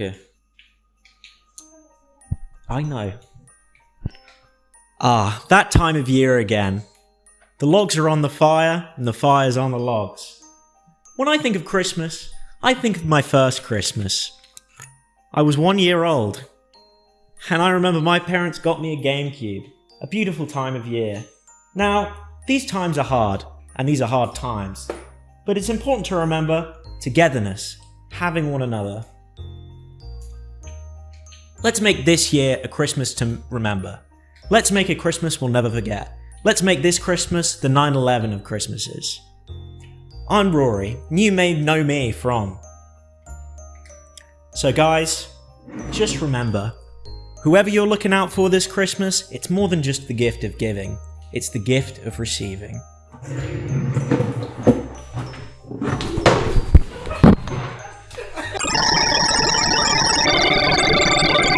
Okay. I know. Ah, that time of year again. The logs are on the fire, and the fire's on the logs. When I think of Christmas, I think of my first Christmas. I was one year old, and I remember my parents got me a GameCube, a beautiful time of year. Now, these times are hard, and these are hard times, but it's important to remember togetherness, having one another. Let's make this year a Christmas to remember. Let's make a Christmas we'll never forget. Let's make this Christmas the 9-11 of Christmases. I'm Rory, you may know me from. So guys, just remember, whoever you're looking out for this Christmas, it's more than just the gift of giving, it's the gift of receiving.